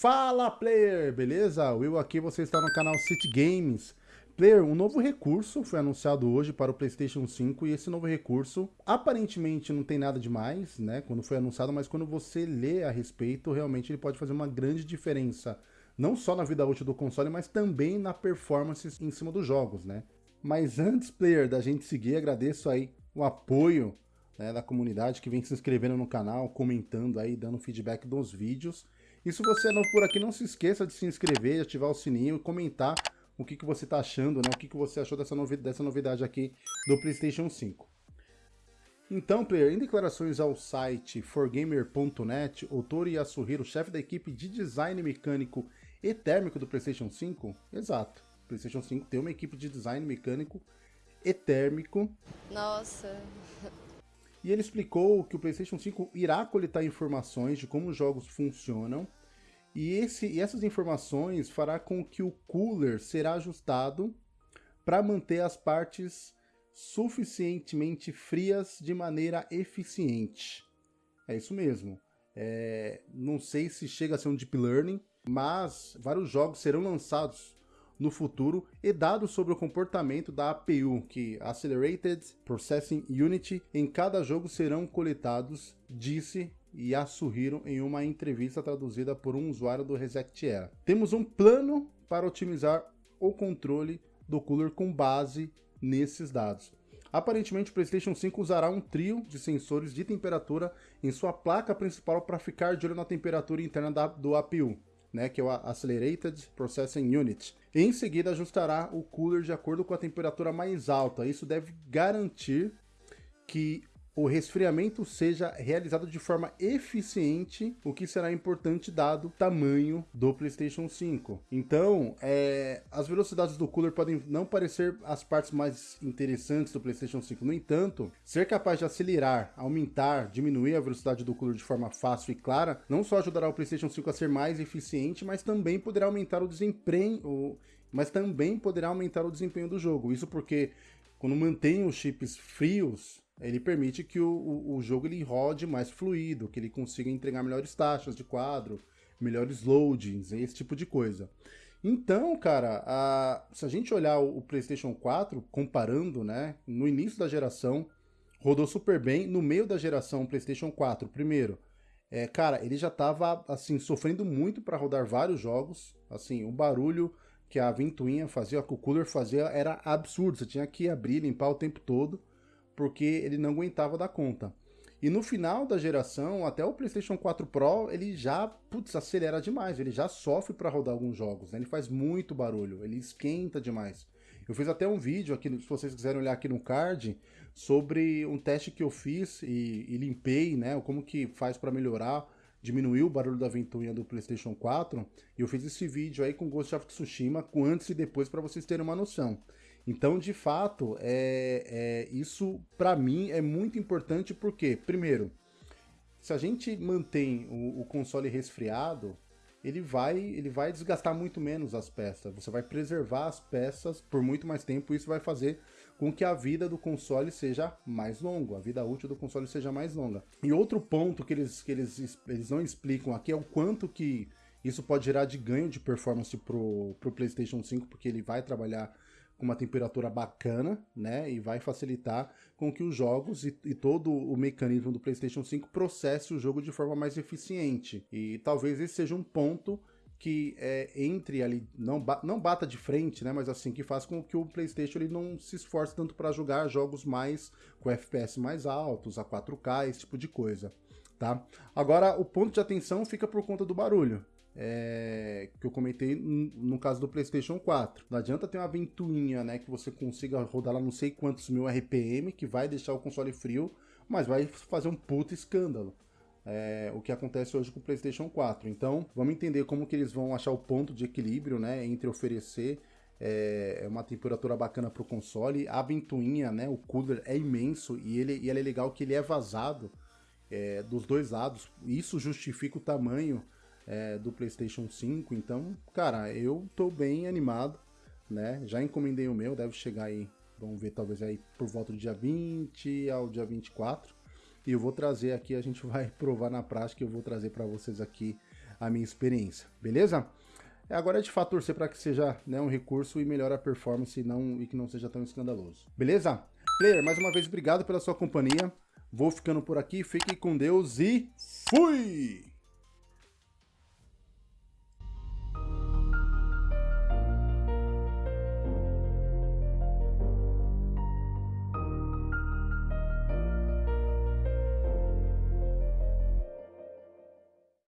Fala player, beleza? Will aqui, você está no canal City Games. Player, um novo recurso foi anunciado hoje para o PlayStation 5 e esse novo recurso aparentemente não tem nada demais, né? Quando foi anunciado, mas quando você lê a respeito, realmente ele pode fazer uma grande diferença, não só na vida útil do console, mas também na performance em cima dos jogos, né? Mas antes, player, da gente seguir, agradeço aí o apoio né, da comunidade que vem se inscrevendo no canal, comentando aí, dando feedback dos vídeos. E se você é novo por aqui, não se esqueça de se inscrever, ativar o sininho e comentar o que, que você está achando, né? O que, que você achou dessa, novi dessa novidade aqui do PlayStation 5. Então, player, em declarações ao site forgamer.net, Otori Yasuhiro, chefe da equipe de design mecânico e térmico do PlayStation 5, exato, o PlayStation 5 tem uma equipe de design mecânico e térmico. Nossa. E ele explicou que o PlayStation 5 irá coletar informações de como os jogos funcionam e, esse, e essas informações fará com que o cooler será ajustado para manter as partes suficientemente frias de maneira eficiente. É isso mesmo. É, não sei se chega a ser um deep learning, mas vários jogos serão lançados no futuro e dados sobre o comportamento da APU, que Accelerated Processing Unit, em cada jogo serão coletados, disse Yasuhiro em uma entrevista traduzida por um usuário do Reset Era. Temos um plano para otimizar o controle do cooler com base nesses dados. Aparentemente, o PlayStation 5 usará um trio de sensores de temperatura em sua placa principal para ficar de olho na temperatura interna da, do APU né, que é o Accelerated Processing Unit. Em seguida, ajustará o cooler de acordo com a temperatura mais alta. Isso deve garantir que o resfriamento seja realizado de forma eficiente, o que será importante dado o tamanho do PlayStation 5. Então, é, as velocidades do cooler podem não parecer as partes mais interessantes do PlayStation 5. No entanto, ser capaz de acelerar, aumentar, diminuir a velocidade do cooler de forma fácil e clara, não só ajudará o PlayStation 5 a ser mais eficiente, mas também poderá aumentar o desempenho, mas também poderá aumentar o desempenho do jogo. Isso porque quando mantém os chips frios, ele permite que o, o, o, jogo ele rode mais fluido, que ele consiga entregar melhores taxas de quadro, melhores loadings, esse tipo de coisa. Então, cara, a, se a gente olhar o, o, PlayStation 4, comparando, né, no início da geração, rodou super bem. No meio da geração, PlayStation 4, primeiro, é, cara, ele já estava assim, sofrendo muito para rodar vários jogos. Assim, o barulho que a ventoinha fazia, que o cooler fazia, era absurdo. Você tinha que abrir, limpar o tempo todo porque ele não aguentava dar conta. E no final da geração, até o PlayStation 4 Pro, ele já, putz, acelera demais, ele já sofre para rodar alguns jogos, né? ele faz muito barulho, ele esquenta demais. Eu fiz até um vídeo aqui, se vocês quiserem olhar aqui no card, sobre um teste que eu fiz e, e limpei, né, como que faz para melhorar, diminuir o barulho da ventoinha do PlayStation 4, e eu fiz esse vídeo aí com Ghost of Tsushima, com antes e depois, para vocês terem uma noção. Então, de fato, é, é isso para mim é muito importante porque, primeiro, se a gente mantém o, o, console resfriado, ele vai, ele vai desgastar muito menos as peças. Você vai preservar as peças por muito mais tempo. Isso vai fazer com que a vida do console seja mais longa, a vida útil do console seja mais longa. E outro ponto que eles, que eles, eles não explicam aqui é o quanto que isso pode gerar de ganho de performance pro, pro PlayStation 5, porque ele vai trabalhar com uma temperatura bacana, né? E vai facilitar com que os jogos e, e, todo o mecanismo do PlayStation 5 processe o jogo de forma mais eficiente. E talvez esse seja um ponto que é, entre ali, não, ba não bata de frente, né? Mas assim, que faz com que o PlayStation ele não se esforce tanto para jogar jogos mais com FPS mais altos, a 4K, esse tipo de coisa. Tá? Agora, o ponto de atenção fica por conta do barulho é, que eu comentei no caso do PlayStation 4. Não adianta ter uma ventoinha, né, que você consiga rodar lá não sei quantos mil RPM, que vai deixar o console frio, mas vai fazer um puto escândalo. É, o que acontece hoje com o PlayStation 4. Então, vamos entender como que eles vão achar o ponto de equilíbrio, né, entre oferecer é, uma temperatura bacana para o console, a ventoinha, né, o cooler é imenso e ele, e ele é legal que ele é vazado é, dos dois lados. Isso justifica o tamanho é, do PlayStation 5. Então, cara, eu tô bem animado, né? Já encomendei o meu, deve chegar aí, vamos ver, talvez aí por volta do dia 20 ao dia 24. E eu vou trazer aqui, a gente vai provar na prática, eu vou trazer para vocês aqui a minha experiência, beleza? É, agora é de fato torcer para que seja né, um recurso e melhore a performance e, não, e que não seja tão escandaloso. Beleza? Player, mais uma vez, obrigado pela sua companhia. Vou ficando por aqui, fique com Deus e fui!